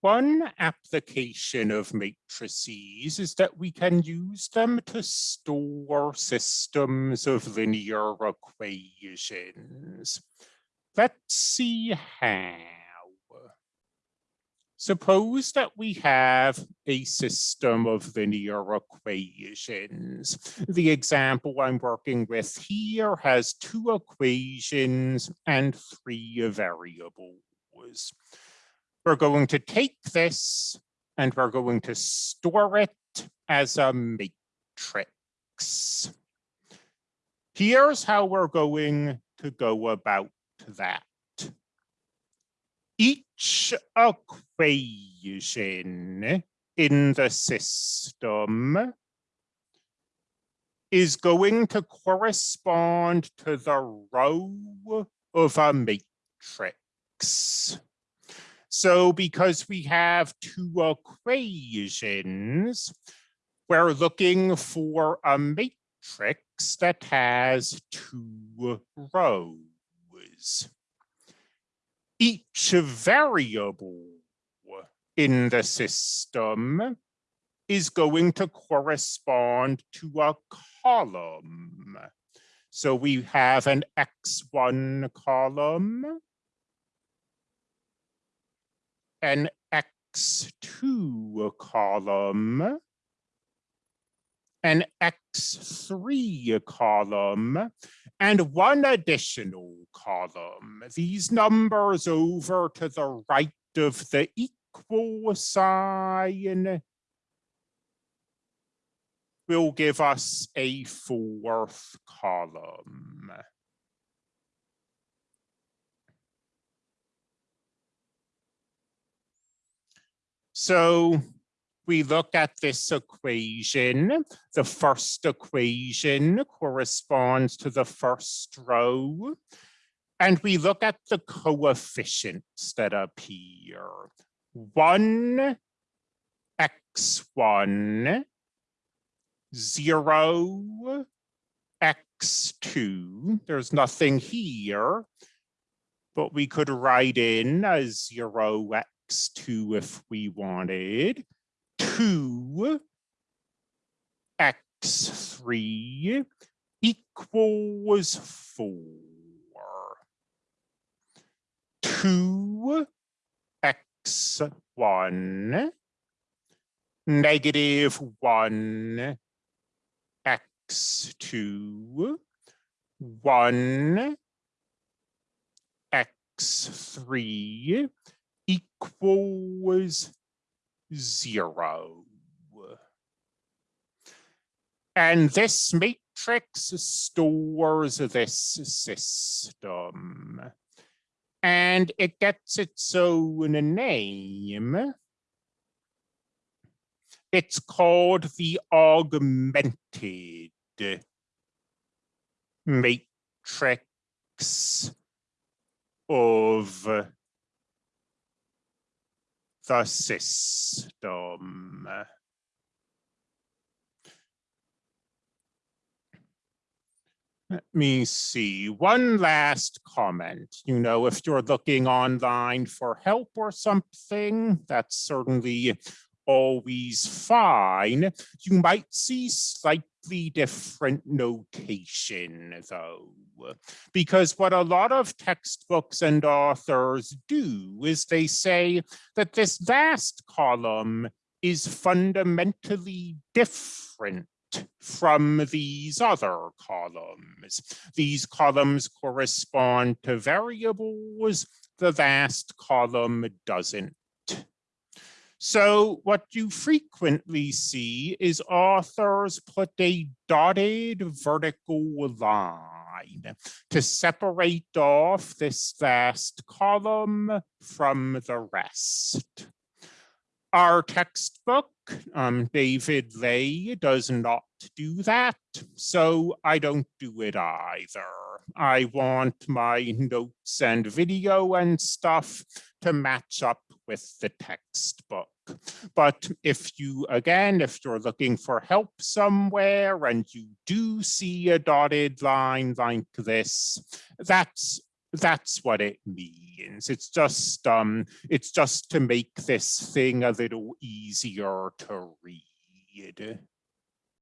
One application of matrices is that we can use them to store systems of linear equations. Let's see how. Suppose that we have a system of linear equations. The example I'm working with here has two equations and three variables. We're going to take this and we're going to store it as a matrix. Here's how we're going to go about that. Each equation in the system is going to correspond to the row of a matrix. So because we have two equations, we're looking for a matrix that has two rows. Each variable in the system is going to correspond to a column. So we have an X1 column an X2 column, an X3 column, and one additional column. These numbers over to the right of the equal sign will give us a fourth column. So we look at this equation. The first equation corresponds to the first row. And we look at the coefficients that appear. 1, x1, 0, x2. There's nothing here, but we could write in a 0, x2 if we wanted, 2 x3 equals 4. 2 x1 negative 1 x2 1 x3 equals zero. And this matrix stores this system. And it gets its own name. It's called the augmented matrix of the system. Let me see, one last comment. You know, if you're looking online for help or something, that's certainly always fine. You might see slightly different notation though, because what a lot of textbooks and authors do is they say that this last column is fundamentally different from these other columns. These columns correspond to variables, the last column doesn't. So what you frequently see is authors put a dotted vertical line to separate off this last column from the rest. Our textbook, um, David Lay, does not do that, so I don't do it either. I want my notes and video and stuff to match up with the textbook. But if you, again, if you're looking for help somewhere and you do see a dotted line like this, that's that's what it means. It's just um it's just to make this thing a little easier to read.